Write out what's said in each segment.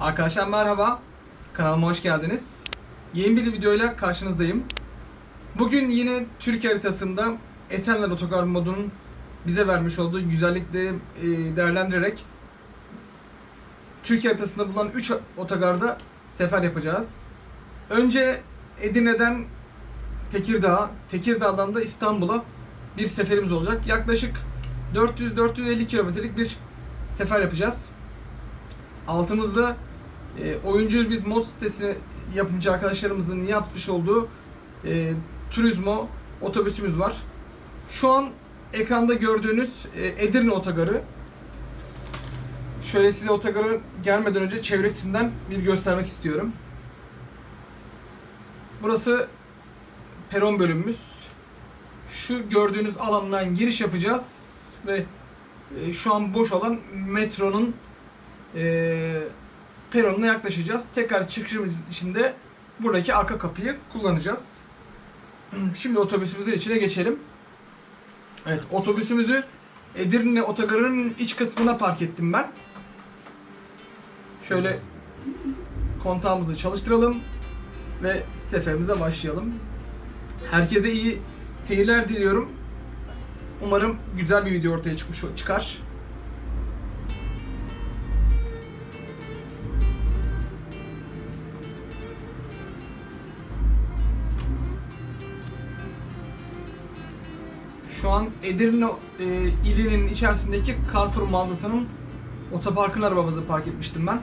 Arkadaşlar merhaba. Kanalıma hoş geldiniz. Yeni bir videoyla karşınızdayım. Bugün yine Türkiye haritasında Esenler Otogar modunun bize vermiş olduğu güzellikleri e, değerlendirerek Türkiye haritasında bulunan 3 otogarda sefer yapacağız. Önce Edirne'den Tekirdağ, Tekirdağ'dan da İstanbul'a bir seferimiz olacak. Yaklaşık 400-450 kilometrelik bir sefer yapacağız. Altımızda e, oyuncu biz mod sitesi yapımcı arkadaşlarımızın yapmış olduğu e, Turizmo otobüsümüz var. Şu an ekranda gördüğünüz e, Edirne otogarı. Şöyle size otogarı gelmeden önce çevresinden bir göstermek istiyorum. Burası peron bölümümüz. Şu gördüğünüz alandan giriş yapacağız ve e, şu an boş olan metronun e, peronuna yaklaşacağız. Tekrar çıkışımız için de buradaki arka kapıyı kullanacağız. Şimdi otobüsümüzün içine geçelim. Evet otobüsümüzü Edirne otogarının iç kısmına park ettim ben. Şöyle kontağımızı çalıştıralım ve seferimize başlayalım. Herkese iyi seyirler diliyorum. Umarım güzel bir video ortaya çıkmış çıkar. Şu an Edirne e, ilinin içerisindeki Carrefour mağazasının otoparkın arabamızı park etmiştim ben.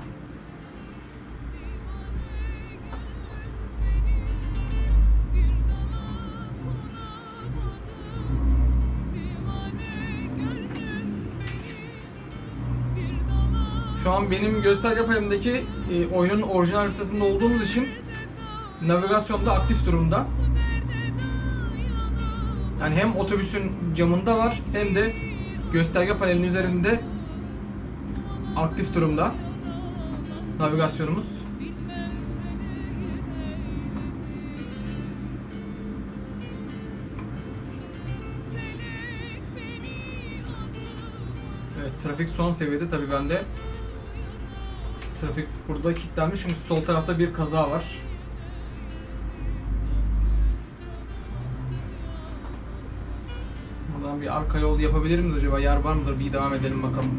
Şu an benim gösterge payımdaki e, oyunun orijinal haritasında olduğumuz için navigasyonda aktif durumda. Yani hem otobüsün camında var hem de gösterge panelinin üzerinde aktif durumda navigasyonumuz. Evet, trafik son seviyede tabii bende. Trafik burada kilitlenmiş çünkü sol tarafta bir kaza var. Arka yol yapabilir miyiz acaba? Yer var mıdır? Bir devam edelim bakalım.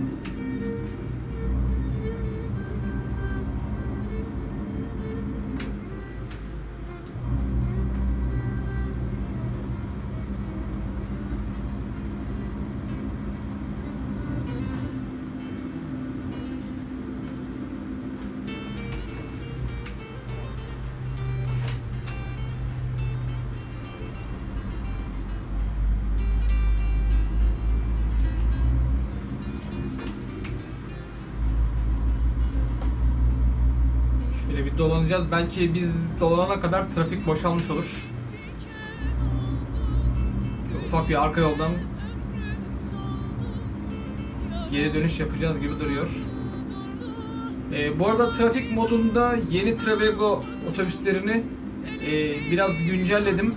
Dolanacağız. Belki biz dolana kadar trafik boşalmış olur. Şu ufak bir arka yoldan geri dönüş yapacağız gibi duruyor. Ee, bu arada trafik modunda yeni Travego otobüslerini e, biraz güncelledim.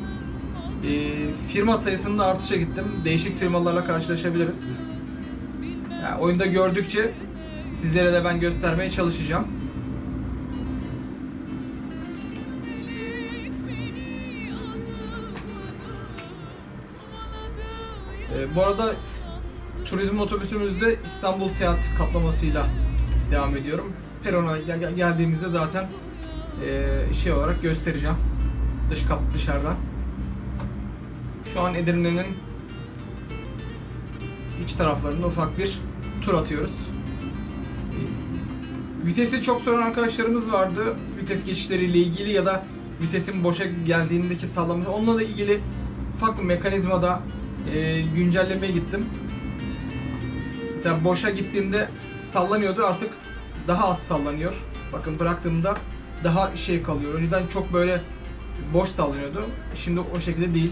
E, firma sayısında artışa gittim. Değişik firmalarla karşılaşabiliriz. Yani oyunda gördükçe sizlere de ben göstermeye çalışacağım. Ee, bu arada turizm otobüsümüzde İstanbul seyahat kaplamasıyla devam ediyorum. Perona gel- gel- geldiğimizde zaten e, şey olarak göstereceğim. Dış kap dışarıdan. Şu an Edirne'nin iç taraflarında ufak bir tur atıyoruz. Vitesi çok soran arkadaşlarımız vardı. Vites geçişleriyle ilgili ya da vitesin boşa geldiğindeki sallama. Onunla da ilgili ufak bir mekanizmada e, güncellemeye gittim. Mesela boşa gittiğinde sallanıyordu artık daha az sallanıyor. Bakın bıraktığımda daha şey kalıyor. Önceden çok böyle boş sallanıyordu. Şimdi o şekilde değil.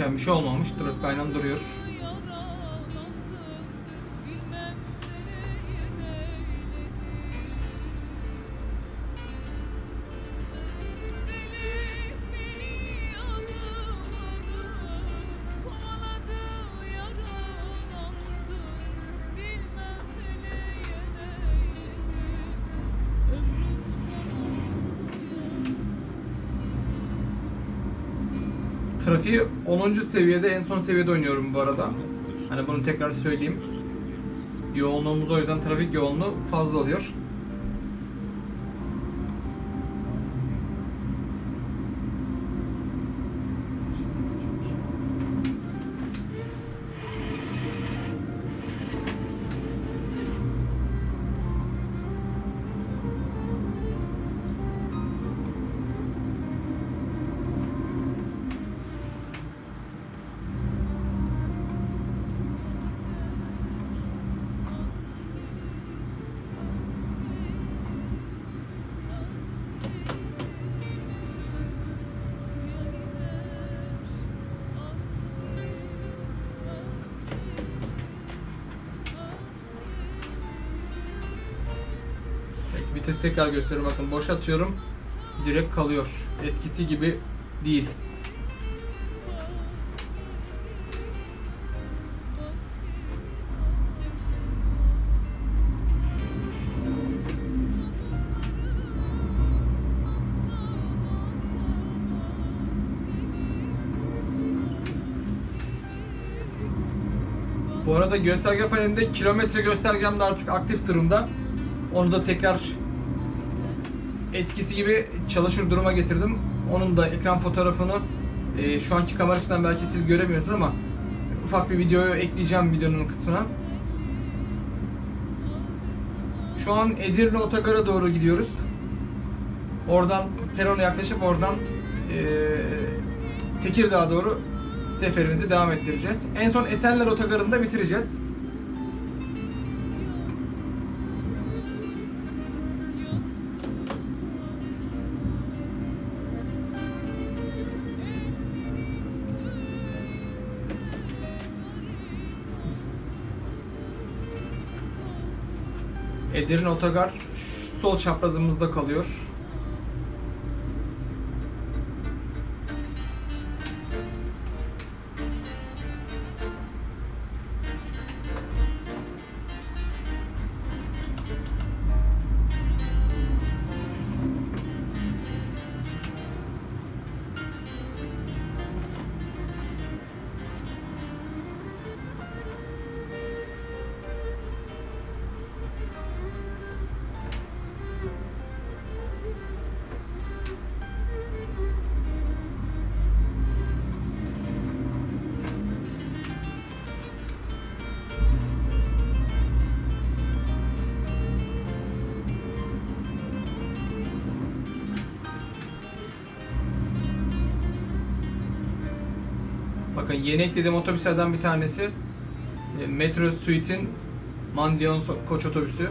Değişen bir şey olmamış. Trafik aynen duruyor. 10. seviyede en son seviyede oynuyorum bu arada. Hani bunu tekrar söyleyeyim. Yoğunluğumuz o yüzden trafik yoğunluğu fazla oluyor. Tekrar gösteriyorum bakın boş atıyorum direkt kalıyor. Eskisi gibi değil. Bu arada gösterge panelinde kilometre göstergem de artık aktif durumda. Onu da tekrar eskisi gibi çalışır duruma getirdim. Onun da ekran fotoğrafını e, şu anki kamerasından belki siz göremiyorsunuz ama ufak bir videoyu ekleyeceğim videonun kısmına. Şu an Edirne Otogar'a doğru gidiyoruz. Oradan perona yaklaşıp oradan e, Tekirdağ'a doğru seferimizi devam ettireceğiz. En son Esenler Otogarı'nda bitireceğiz. Edirne Otogar sol çaprazımızda kalıyor. Yeni eklediğim otobüslerden bir tanesi e, Metro Suite'in Mandion koç otobüsü.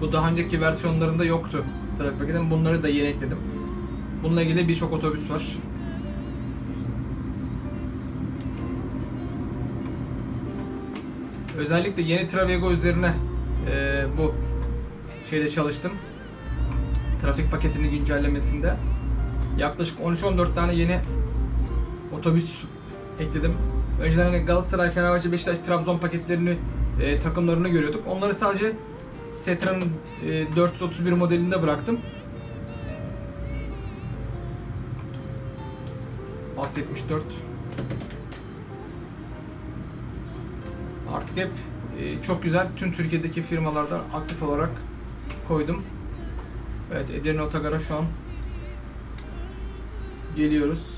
Bu daha önceki versiyonlarında yoktu trafik paketinin. Bunları da yeni ekledim. Bununla ilgili birçok otobüs var. Özellikle yeni Travego üzerine e, bu şeyde çalıştım. Trafik paketini güncellemesinde. Yaklaşık 13-14 tane yeni otobüs ekledim. Önceden hani Galatasaray, Fenerbahçe, Beşiktaş, Trabzon paketlerini, e, takımlarını görüyorduk. Onları sadece Setra'nın e, 431 modelinde bıraktım. AS 74 Artık hep e, çok güzel tüm Türkiye'deki firmalardan aktif olarak koydum. Evet Edirne Otogar'a şu an geliyoruz.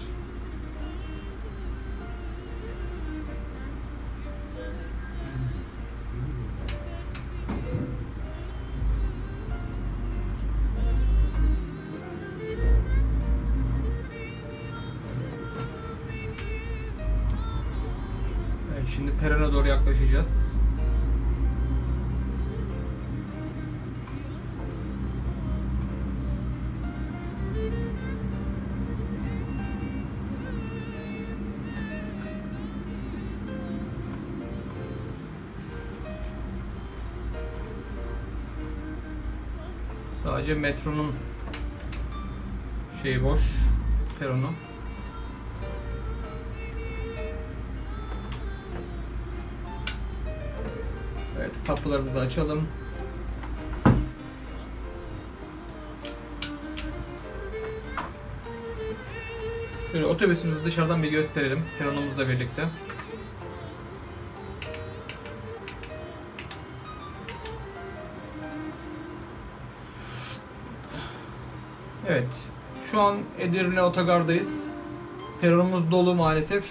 Sadece metronun şeyi boş. Peronu. Evet kapılarımızı açalım. Şöyle otobüsümüzü dışarıdan bir gösterelim. Peronumuzla birlikte. Şu an Edirne Otogar'dayız. Peronumuz dolu maalesef.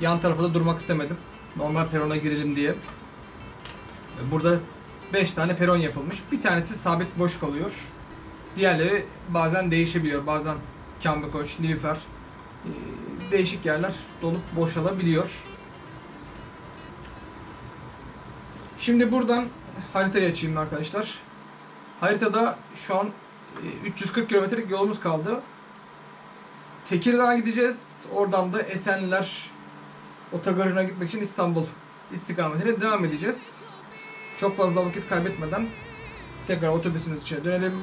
Yan tarafa da durmak istemedim. Normal perona girelim diye. Burada 5 tane peron yapılmış. Bir tanesi sabit boş kalıyor. Diğerleri bazen değişebiliyor. Bazen Kambekoş, Nilüfer e, değişik yerler dolup boşalabiliyor. Şimdi buradan haritayı açayım arkadaşlar. Haritada şu an e, 340 kilometrelik yolumuz kaldı. Tekirdağ'a gideceğiz. Oradan da Esenler otogarına gitmek için İstanbul istikametine devam edeceğiz. Çok fazla vakit kaybetmeden tekrar otobüsümüz içine dönelim.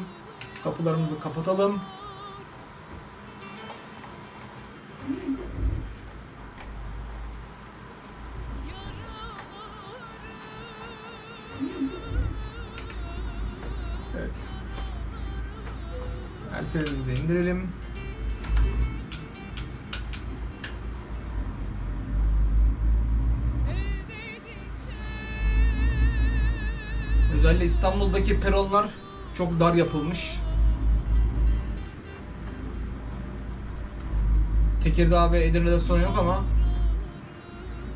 Kapılarımızı kapatalım. Evet. El frenimizi indirelim. İstanbul'daki peronlar çok dar yapılmış. Tekirdağ ve Edirne'de sorun yok ama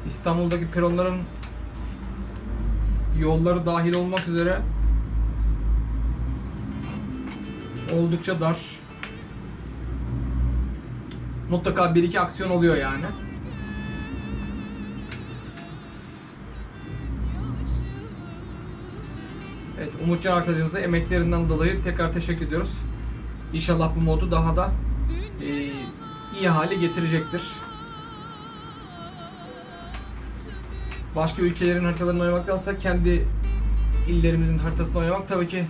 İstanbul'daki peronların yolları dahil olmak üzere oldukça dar. Mutlaka bir iki aksiyon oluyor yani. Umutcan arkadaşımıza emeklerinden dolayı tekrar teşekkür ediyoruz. İnşallah bu modu daha da e, iyi hale getirecektir. Başka ülkelerin haritalarını oynamaktansa kendi illerimizin haritasını oynamak tabii ki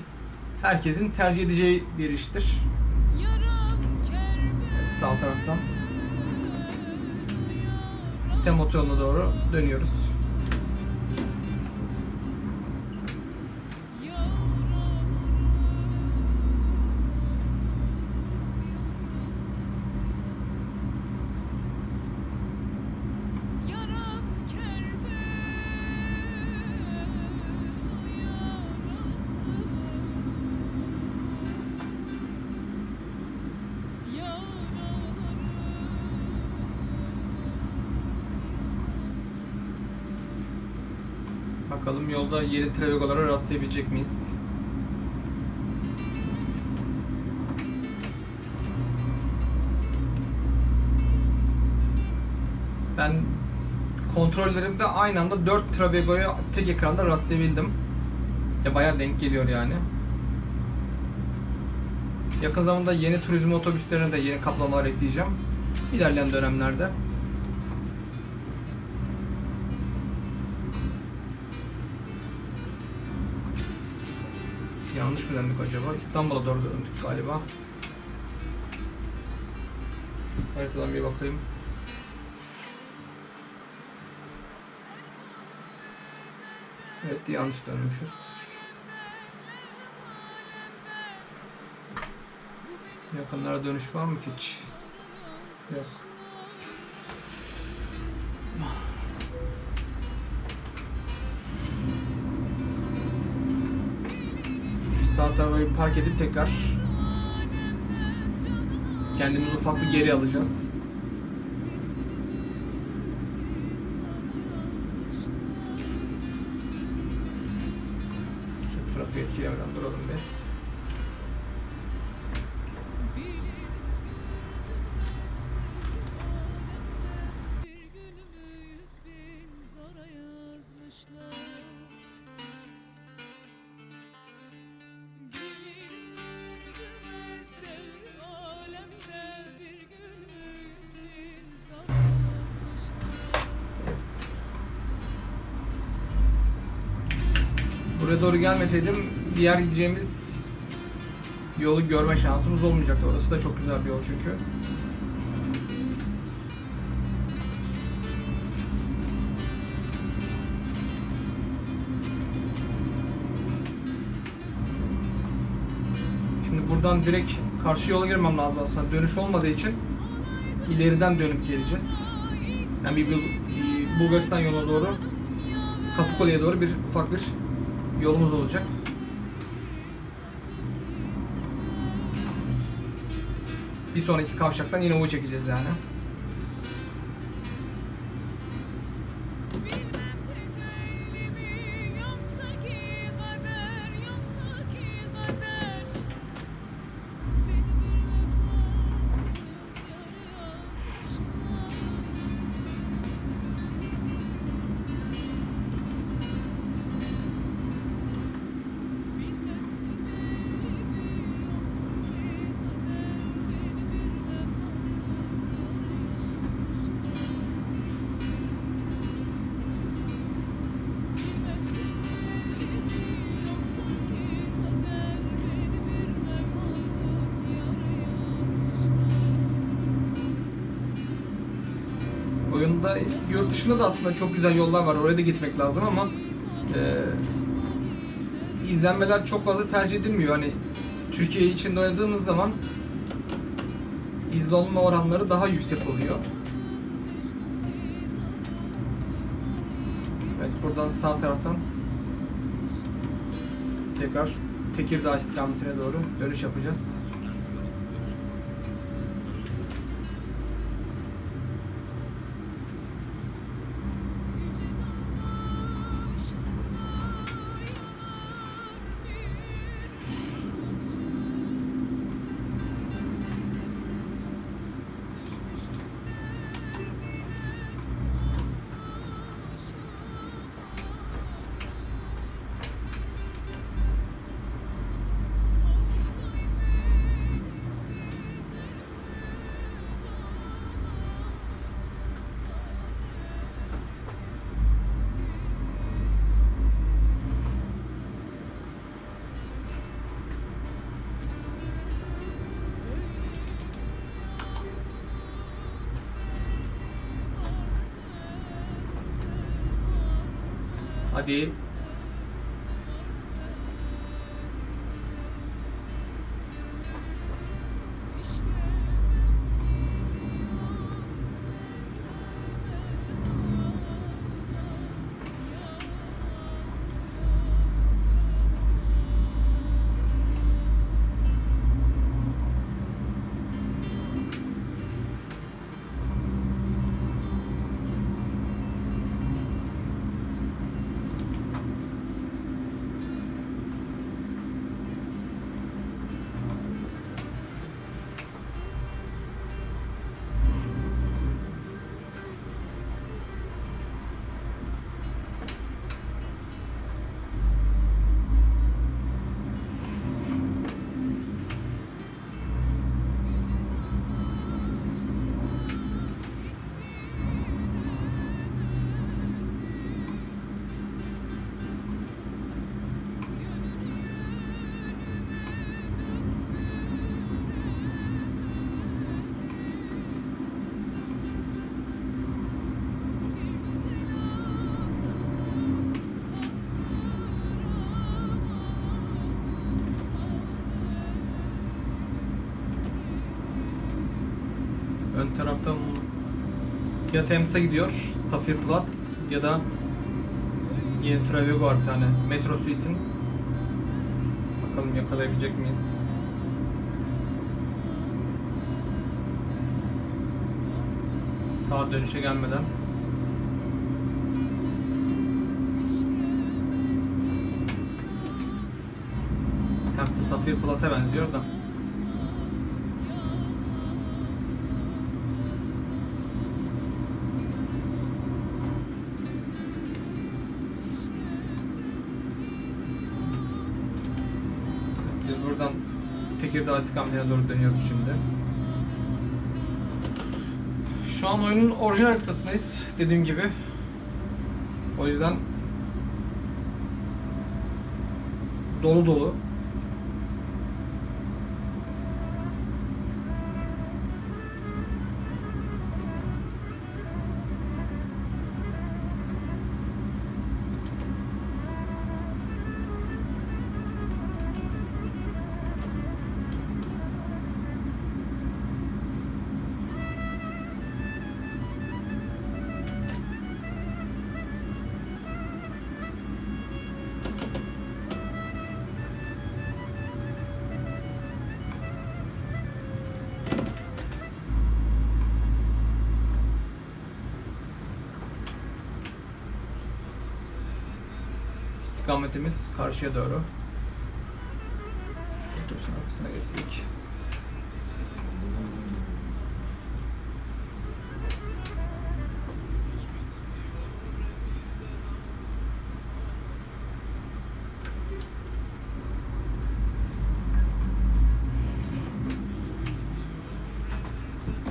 herkesin tercih edeceği bir iştir. Evet, sağ taraftan. Temmuz yoluna doğru dönüyoruz. Bakalım yolda yeni travegolara rastlayabilecek miyiz? Ben kontrollerimde aynı anda 4 Travego'ya tek ekranda rastlayabildim. Ya bayağı denk geliyor yani. Yakın zamanda yeni turizm otobüslerine de yeni kaplamalar ekleyeceğim. İlerleyen dönemlerde. Yanlış mı döndük acaba? İstanbul'a doğru döndük galiba. Haritadan bir bakayım. Evet yanlış dönmüşüz. Yakınlara dönüş var mı hiç? Yok. Park edip tekrar kendimizi ufak bir geri alacağız. Şu trafiği etkilemeden duralım bir. Buraya doğru gelmeseydim diğer gideceğimiz yolu görme şansımız olmayacaktı. Orası da çok güzel bir yol çünkü. Şimdi buradan direkt karşı yola girmem lazım aslında. Dönüş olmadığı için ileriden dönüp geleceğiz. Yani bir, Bulgaristan yoluna doğru Kapıkule'ye doğru bir ufak bir yolumuz olacak. Bir sonraki kavşaktan yine U çekeceğiz yani. Dışında da aslında çok güzel yollar var. Oraya da gitmek lazım ama e, izlenmeler çok fazla tercih edilmiyor. Hani Türkiye için oynadığımız zaman izlenme oranları daha yüksek oluyor. Evet buradan sağ taraftan tekrar Tekirdağ istikametine doğru dönüş yapacağız. Ade ya Tems'e gidiyor, Safir Plus ya da yeni Travego var bir tane. Metro Suite'in. Bakalım yakalayabilecek miyiz? Sağ dönüşe gelmeden. Tems'e Safir Plus'a benziyor da. Tekirdağ istikametine doğru dönüyoruz şimdi. Şu an oyunun orijinal haritasındayız dediğim gibi. O yüzden dolu dolu. İstikametimiz karşıya doğru. Otobüsün arkasına geçsek.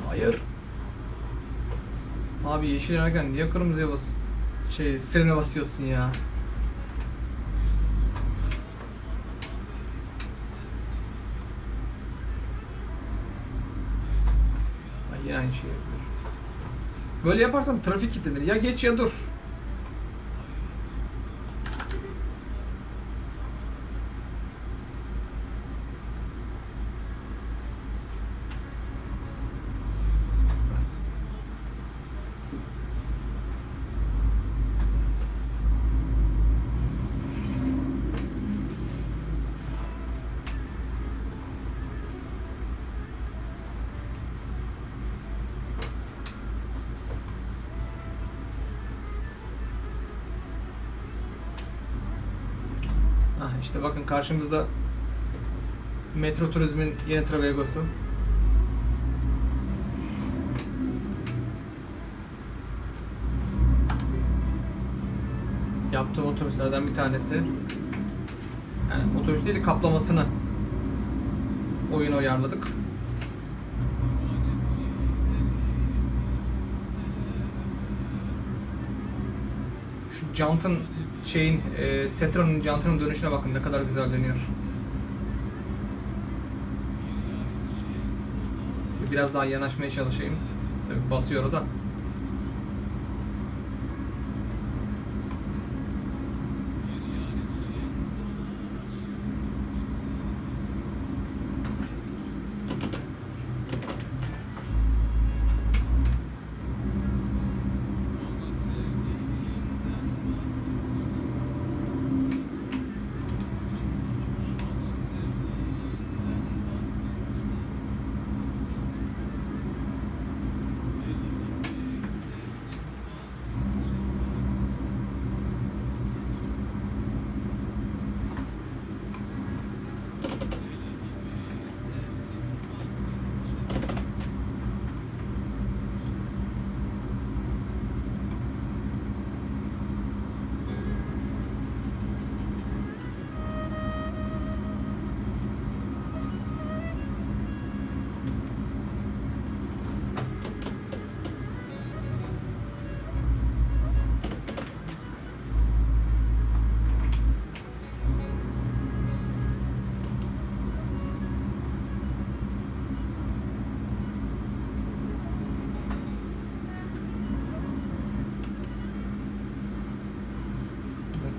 Hayır. Abi yeşil yanarken niye kırmızıya bas şey frene basıyorsun ya? Yapıyor. Böyle yaparsan trafik kilitlenir. Ya geç ya dur. Karşımızda Metro Turizm'in yeni Travego'su. Yaptığım otobüslerden bir tanesi. Yani otobüs değil de kaplamasını oyuna uyarladık. Şu jantın şeyin e, Setra'nın jantının dönüşüne bakın ne kadar güzel dönüyor. Biraz daha yanaşmaya çalışayım. Tabii basıyor da.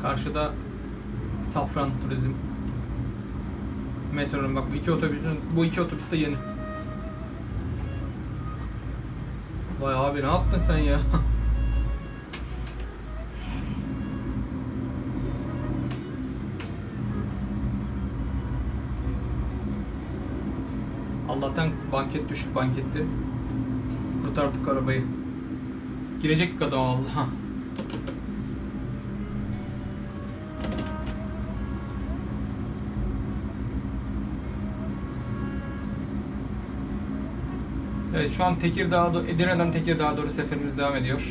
Karşıda Safran Turizm. Metro'nun bak bu iki otobüsün bu iki otobüs de yeni. Vay abi ne yaptın sen ya? Allah'tan banket düşük banketti. Kurtardık arabayı. Girecektik adam Allah. Evet şu an Tekirdağ'a Edirne'den Tekirdağ'a doğru seferimiz devam ediyor.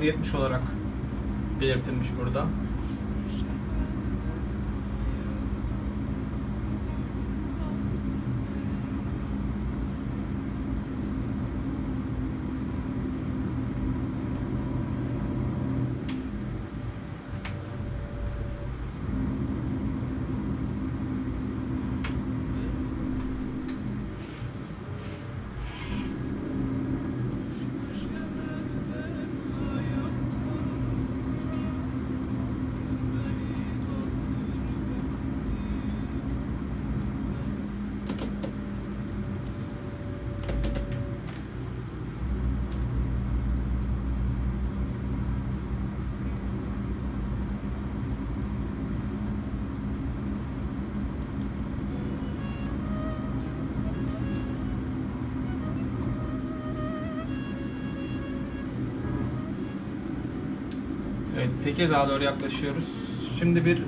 Sınırı 70 olarak Evet, Tekirdağ'a doğru yaklaşıyoruz. Şimdi bir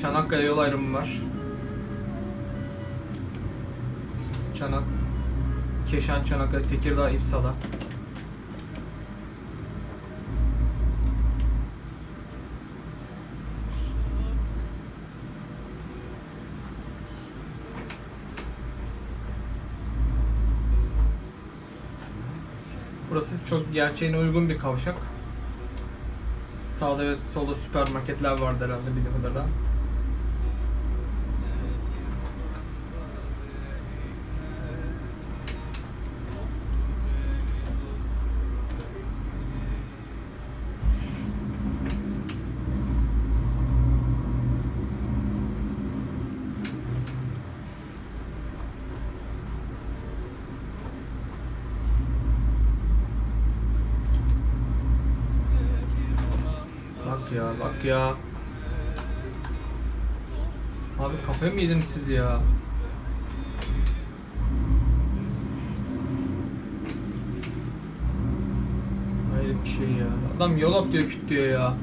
Çanakkale yol ayrımı var. Çanak, Keşan, Çanakkale, Tekirdağ, İpsala. Burası çok gerçeğine uygun bir kavşak. Sağda ve solda süpermarketler vardı herhalde bildiğim kadarıyla. Mı yediniz siz ya? Hayret bir şey ya. Adam yol atlıyor küt diyor ya.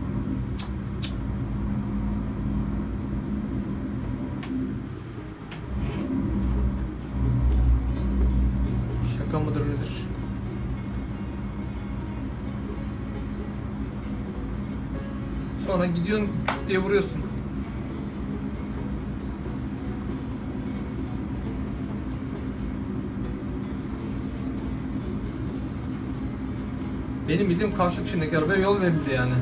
Şaka mıdır nedir? Sonra gidiyorsun diye vuruyorsun. Benim bildiğim kavşak içindeki arabaya yol verildi yani.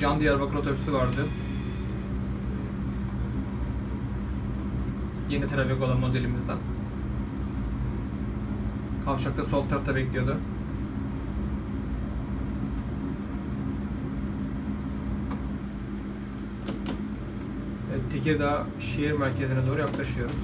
Can Diyarbakır otobüsü vardı. Yeni trafik olan modelimizden. Kavşakta sol tarafta bekliyordu. Tekirdağ şehir merkezine doğru yaklaşıyoruz.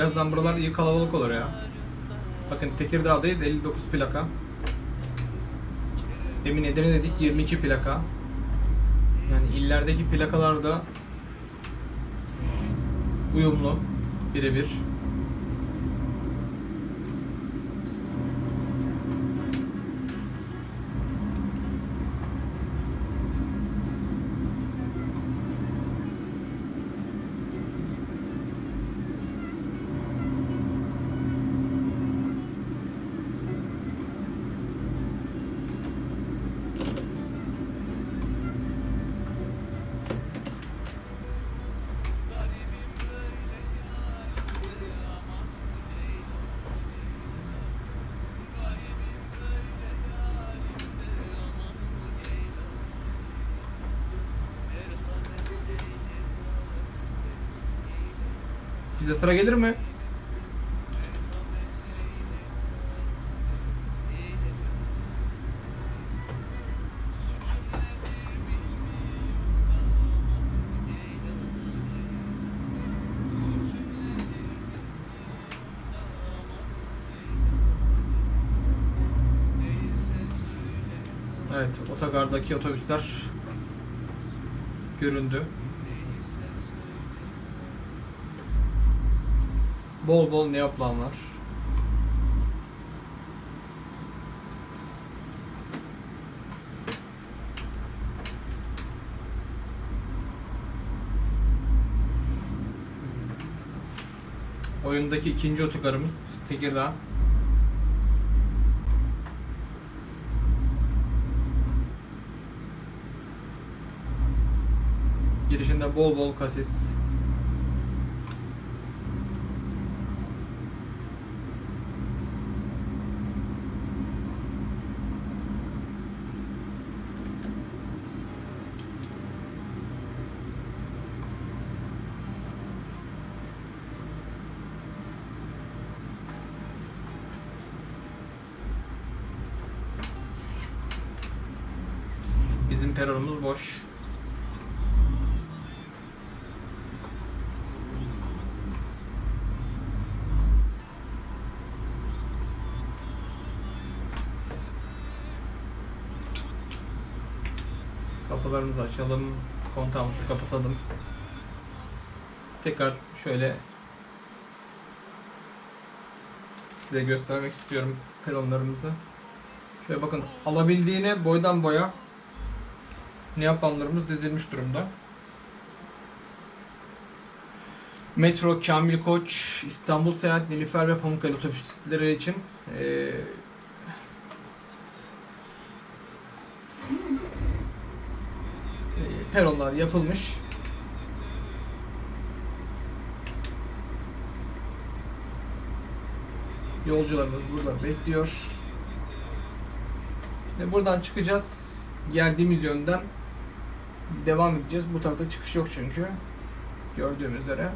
Birazdan buralar iyi kalabalık olur ya. Bakın Tekirdağ'dayız 59 plaka. Demin Edirne dedik 22 plaka. Yani illerdeki plakalar da uyumlu birebir. Gelir mi? Evet, otogardaki otobüsler göründü. Bol bol neoplan var. Oyundaki ikinci otogarımız Tekirdağ. Girişinde bol bol kasis. Bizim peronumuz boş. Kapılarımızı açalım. Kontağımızı kapatalım. Tekrar şöyle size göstermek istiyorum peronlarımızı. Şöyle bakın alabildiğine boydan boya Neoplanlarımız dizilmiş durumda. Metro, Kamil Koç, İstanbul Seyahat, Nilüfer ve Pamukkale otobüsleri için peronlar yapılmış. Yolcularımız burada bekliyor. Ve buradan çıkacağız. Geldiğimiz yönden devam edeceğiz. Bu tarafta çıkış yok çünkü. Gördüğümüz üzere.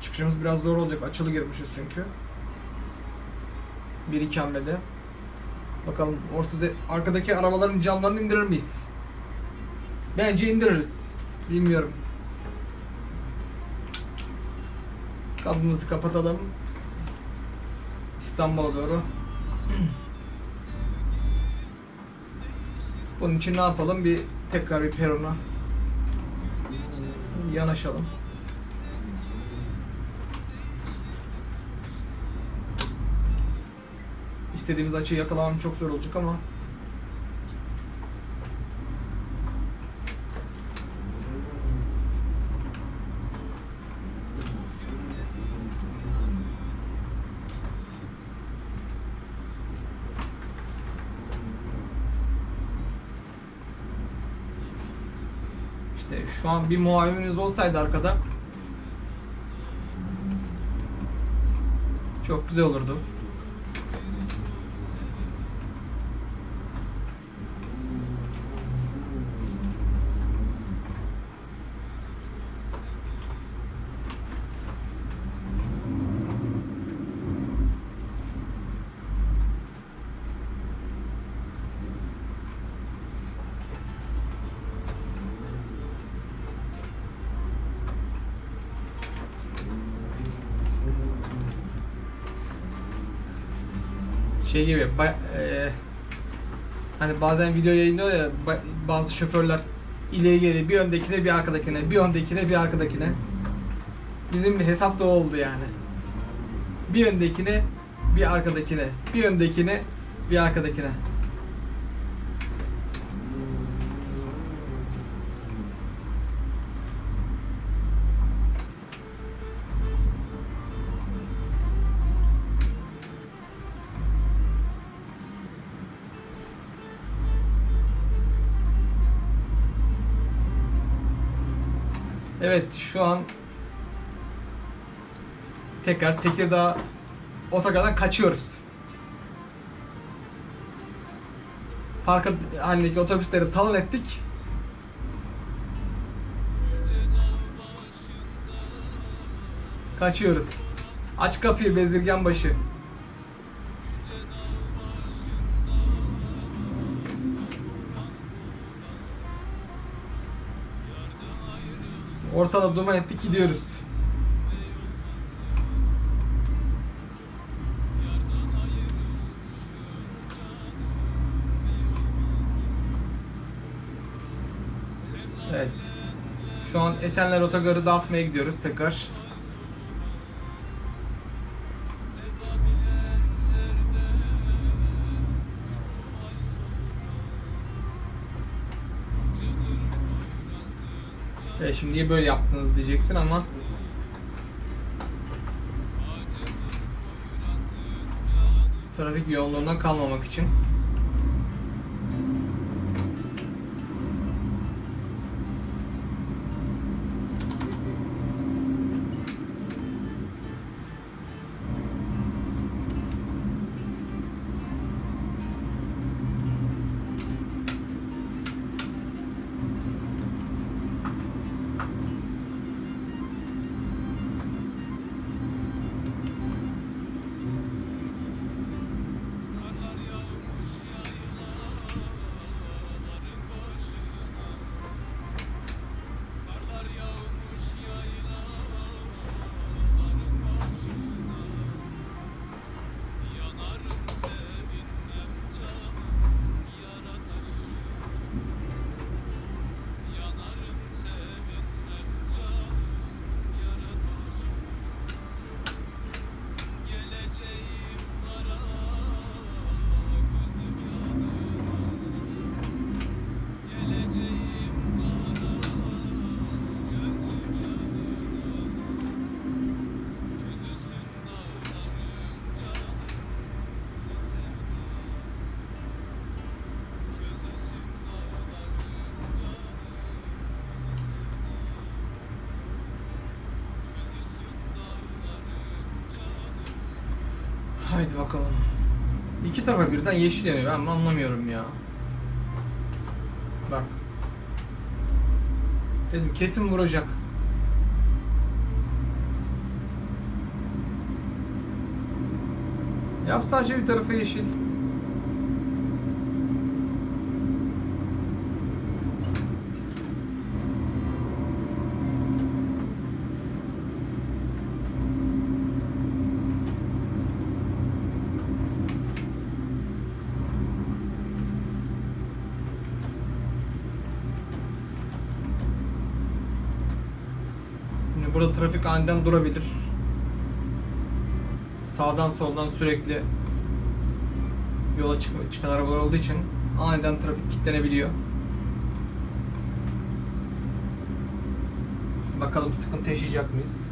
Çıkışımız biraz zor olacak. Açılı girmişiz çünkü. Bir iki hamlede. Bakalım ortada arkadaki arabaların camlarını indirir miyiz? Bence indiririz. Bilmiyorum. Kapımızı kapatalım. İstanbul'a doğru. Bunun için ne yapalım? Bir tekrar bir perona yanaşalım. İstediğimiz açıyı yakalamam çok zor olacak ama şu an bir muavinimiz olsaydı arkada çok güzel olurdu. E, hani bazen video yayınlıyor ya ba- bazı şoförler ileri geri bir öndekine bir arkadakine bir öndekine bir arkadakine. Bizim hesap da oldu yani. Bir öndekine bir arkadakine bir öndekine bir arkadakine. Evet şu an tekrar Tekirdağ otogardan kaçıyoruz. Park halindeki otobüsleri talan ettik. Kaçıyoruz. Aç kapıyı bezirgen başı. Ortada duman ettik gidiyoruz. Evet. Şu an Esenler Otogarı dağıtmaya gidiyoruz tekrar. Şimdi niye böyle yaptınız diyeceksin ama trafik yoğunluğundan kalmamak için. Haydi bakalım. İki tarafa birden yeşil yanıyor. Ben anlamıyorum ya. Bak. Dedim kesin vuracak. Yap sadece bir tarafa yeşil. Şimdi burada trafik aniden durabilir. Sağdan soldan sürekli yola çık çıkan arabalar olduğu için aniden trafik kilitlenebiliyor. Bakalım sıkıntı yaşayacak mıyız?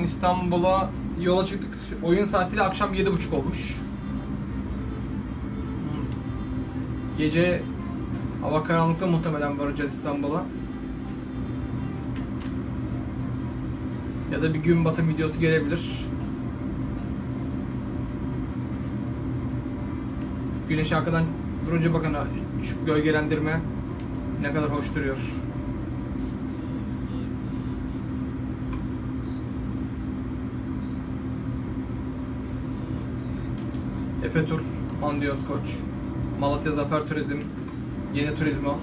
An İstanbul'a yola çıktık. Oyun saatiyle akşam 7.30 olmuş. Gece hava karanlıkta muhtemelen varacağız İstanbul'a. Ya da bir gün batım videosu gelebilir. Güneş arkadan vurunca bakın gölgelendirme ne kadar hoş duruyor. Efe Tur, Andiyon Koç, Malatya Zafer Turizm, Yeni Turizmo.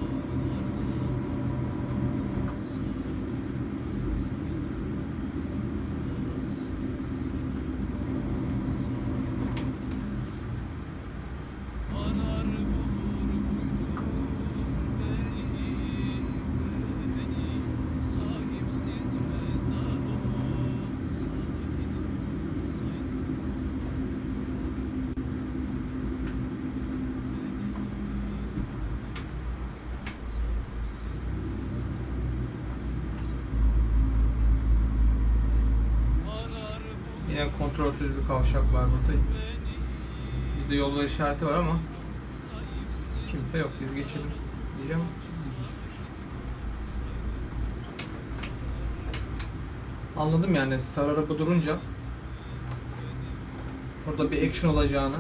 Yine kontrolsüz bir kavşak var burada. Bizde yolda işareti var ama kimse yok. Biz geçelim diyeceğim. Anladım yani sarı araba durunca burada bir action olacağını.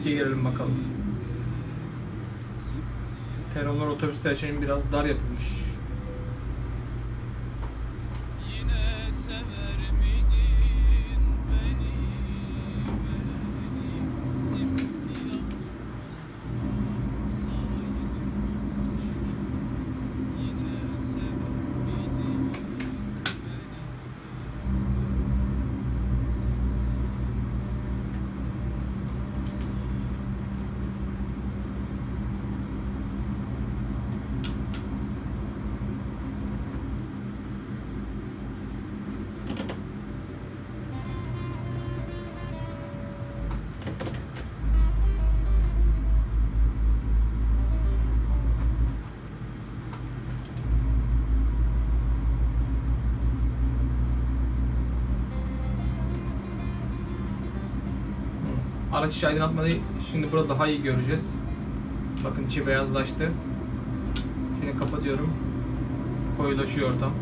Riske girelim bakalım. Peronlar otobüsler için biraz dar yapılmış. İçi aydınlatmayı şimdi burada daha iyi göreceğiz. Bakın içi beyazlaştı. Şimdi kapatıyorum. Koyulaşıyor ortam.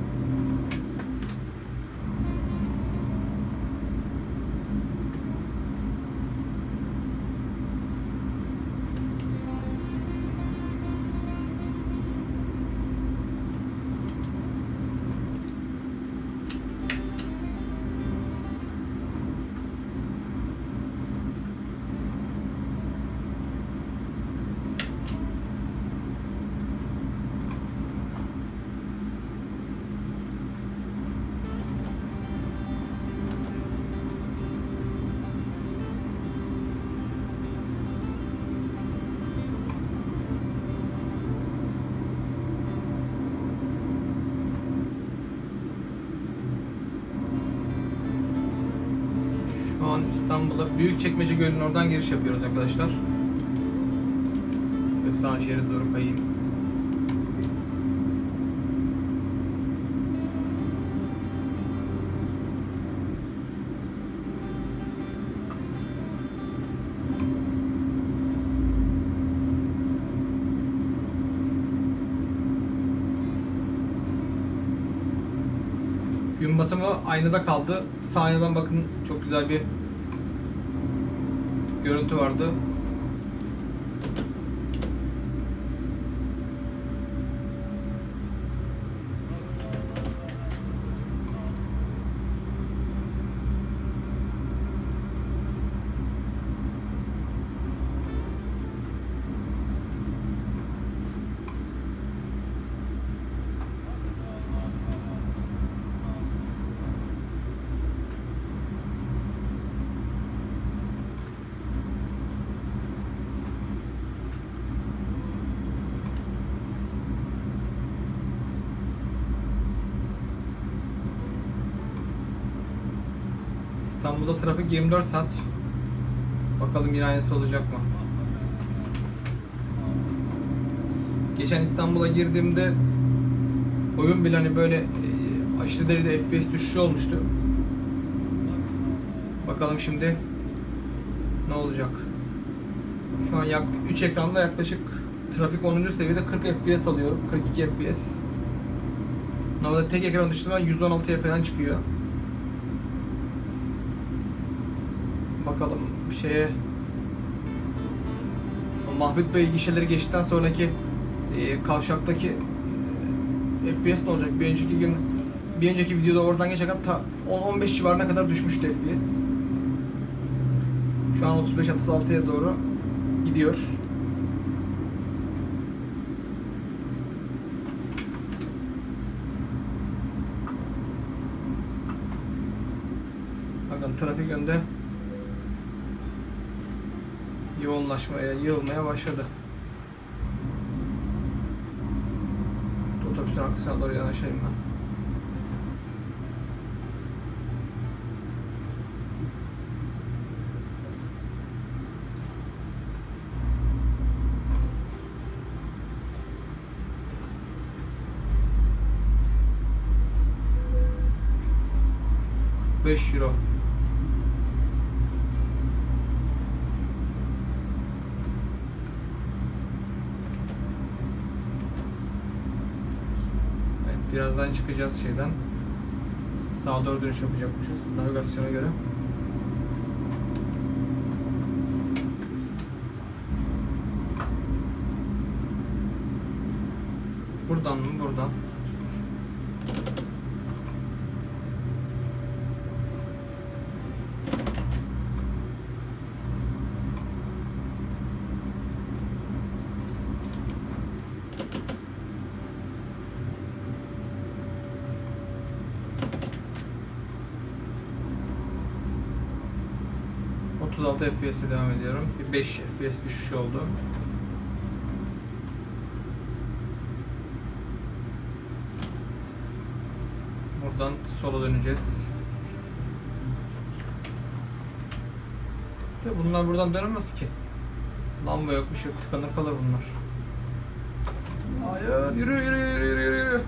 İstanbul'a Büyükçekmece Gölü'nün oradan giriş yapıyoruz arkadaşlar. Ve sağ şeride doğru kayayım. Gün batımı aynada kaldı. Sağ bakın çok güzel bir görüntü vardı. Trafik 24 saat. Bakalım yine aynısı olacak mı? Geçen İstanbul'a girdiğimde oyun bile hani böyle e, aşırı derecede FPS düşüşü olmuştu. Bakalım şimdi ne olacak? Şu an yak 3 ekranda yaklaşık trafik 10. seviyede 40 FPS alıyorum. 42 FPS. Normalde tek ekran düştüğüm an 116'ya falan çıkıyor. Bakalım bir şeye Mahmut Bey gişeleri geçtikten sonraki e, kavşaktaki e, FPS ne olacak? Bir önceki gün bir önceki videoda oradan geçerken ta 10-15 civarına kadar düşmüştü FPS. Şu an 35-36'ya doğru gidiyor. Bakın trafik önde yoğunlaşmaya, yığılmaya başladı. Otobüsün arkasına doğru yanaşayım ben. Beş euro. Evet, birazdan çıkacağız şeyden. Sağa doğru dönüş yapacakmışız navigasyona göre. Buradan mı? Buradan. ...36 FPS'e devam ediyorum. Bir 5 FPS düşüş oldu. Buradan sola döneceğiz. De bunlar buradan dönemez ki. Lamba yok, bir şey yok. Tıkanır kalır bunlar. Hayır, yürü yürü yürü yürü yürü.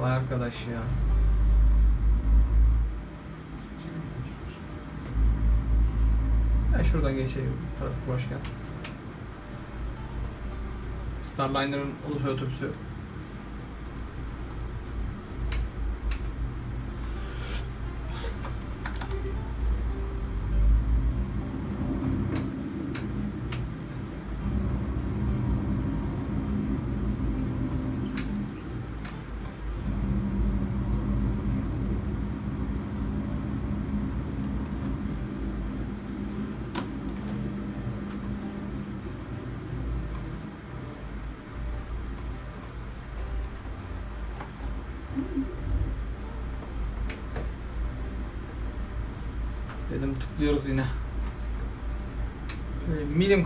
Vay arkadaş ya. Şuradan geçeyim. Trafik boşken. Starliner'ın ulusal otobüsü.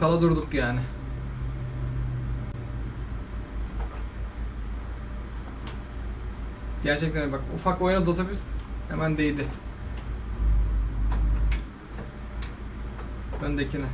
Kala durduk yani. Gerçekten bak ufak oynadı otobüs hemen değdi. Öndekine.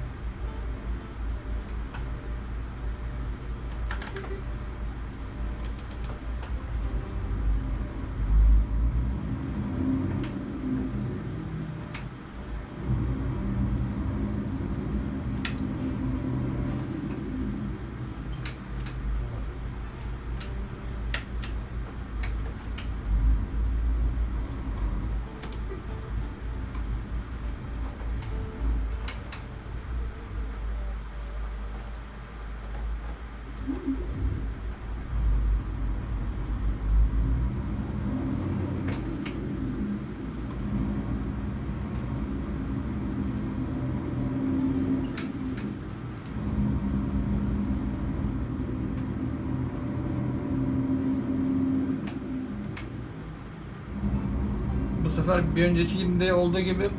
Sefer bir önceki günde olduğu gibi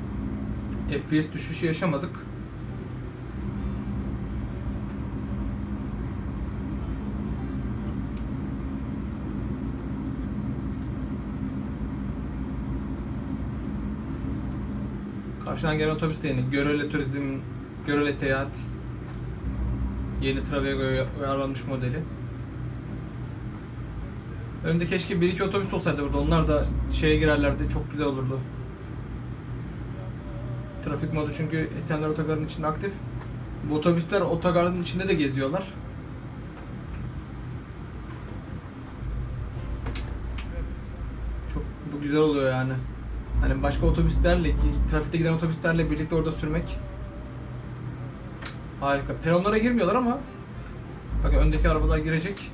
FPS düşüşü yaşamadık. Karşıdan gelen otobüs de yeni. Görele Turizm, Görele Seyahat. Yeni Travego'ya uyarlanmış modeli. Önde keşke bir iki otobüs olsaydı burada. Onlar da şeye girerlerdi. Çok güzel olurdu. Trafik modu çünkü Esenler Otogarı'nın içinde aktif. Bu otobüsler otogarın içinde de geziyorlar. Çok bu güzel oluyor yani. Hani başka otobüslerle, trafikte giden otobüslerle birlikte orada sürmek harika. Peronlara girmiyorlar ama bakın öndeki arabalar girecek.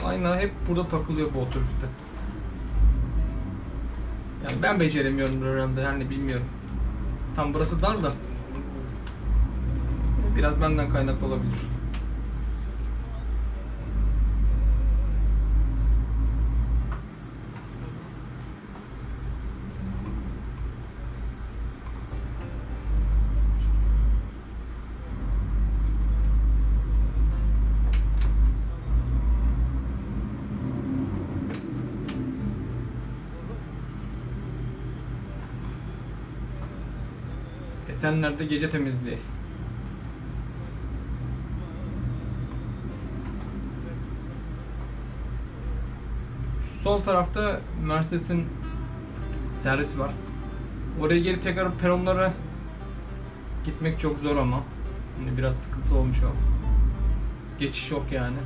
Şu ayna hep burada takılıyor bu otobüste. Yani ben beceremiyorum herhalde yani bilmiyorum. Tam burası dar da. Biraz benden kaynaklı olabilir. Esenler'de gece temizliği. Şu sol tarafta Mercedes'in servisi var. Oraya geri tekrar peronlara gitmek çok zor ama. Hani biraz sıkıntı olmuş o. Geçiş yok yani.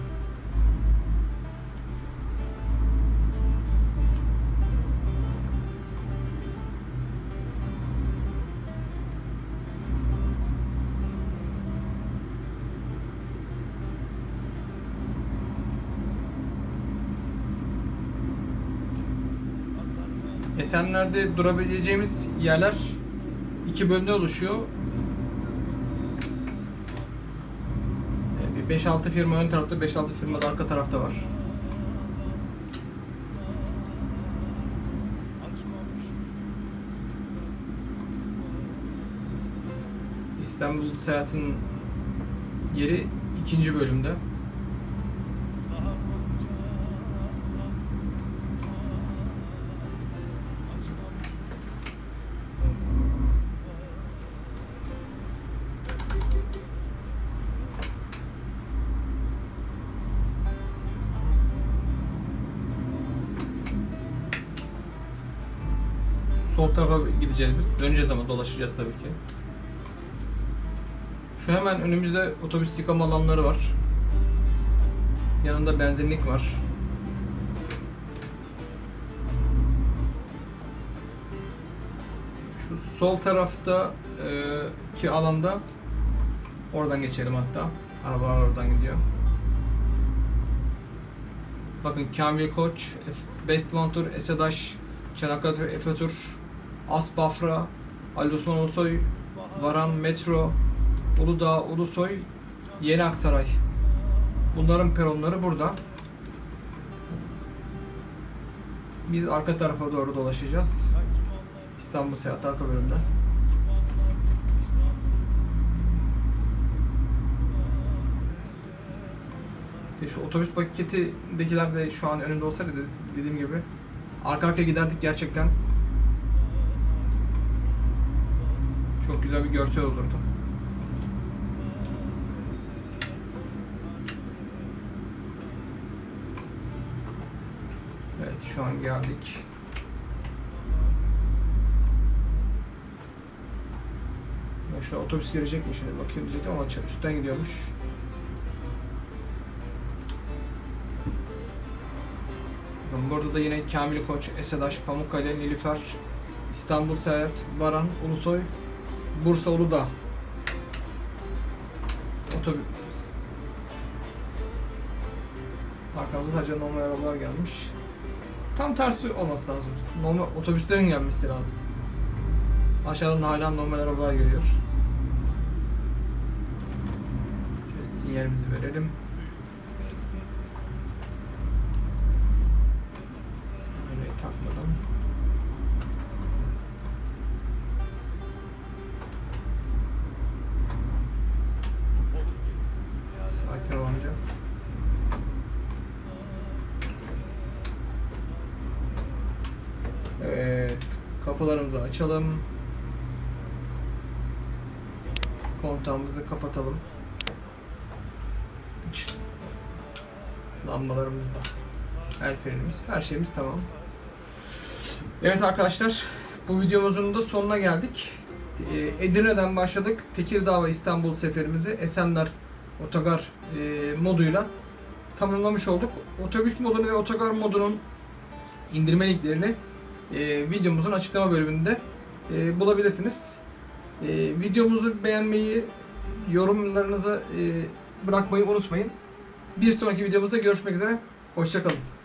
Esenler'de durabileceğimiz yerler iki bölümde oluşuyor. Ee, Bir 5-6 firma ön tarafta, 5-6 firma da arka tarafta var. İstanbul seyahatin yeri ikinci bölümde. Gideceğiz biz. Döneceğiz ama dolaşacağız tabii ki. Şu hemen önümüzde otobüs yıkama alanları var. Yanında benzinlik var. Şu sol tarafta e, ki alanda oradan geçelim hatta. Arabalar oradan gidiyor. Bakın Kamil Koç, Best Ventur, Esedaş, Çanakkale Efe As Bafra, Ali Osman Ulusoy, Varan Metro, Uludağ, Ulusoy, Yeni Aksaray. Bunların peronları burada. Biz arka tarafa doğru dolaşacağız. İstanbul Seyahat arka bölümde. İşte şu otobüs paketindekiler de şu an önümde olsaydı de- dediğim gibi arka arkaya giderdik gerçekten. Çok güzel bir görsel olurdu. Evet şu an geldik. Şu otobüs gelecek mi şimdi bakayım diyecektim ama üstten gidiyormuş. Burada da yine Kamil Koç, Esedaş, Pamukkale, Nilüfer, İstanbul Seyahat, Varan, Ulusoy, Bursa Uludağ. Otobüs. Arkamızda sadece normal arabalar gelmiş. Tam tersi olması lazım. Normal otobüslerin gelmesi lazım. Aşağıdan da hala normal arabalar geliyor. Şöyle sinyalimizi verelim. Açalım. Kontağımızı kapatalım. Lambalarımız da. El frenimiz, her şeyimiz tamam. Evet arkadaşlar, bu videomuzun da sonuna geldik. Ee, Edirne'den başladık. Tekirdağ ve İstanbul seferimizi Esenler Otogar e, moduyla tamamlamış olduk. Otobüs modunu ve otogar modunun indirme linklerini e, videomuzun açıklama bölümünde e, bulabilirsiniz. E, videomuzu beğenmeyi, yorumlarınızı e, bırakmayı unutmayın. Bir sonraki videomuzda görüşmek üzere. Hoşçakalın.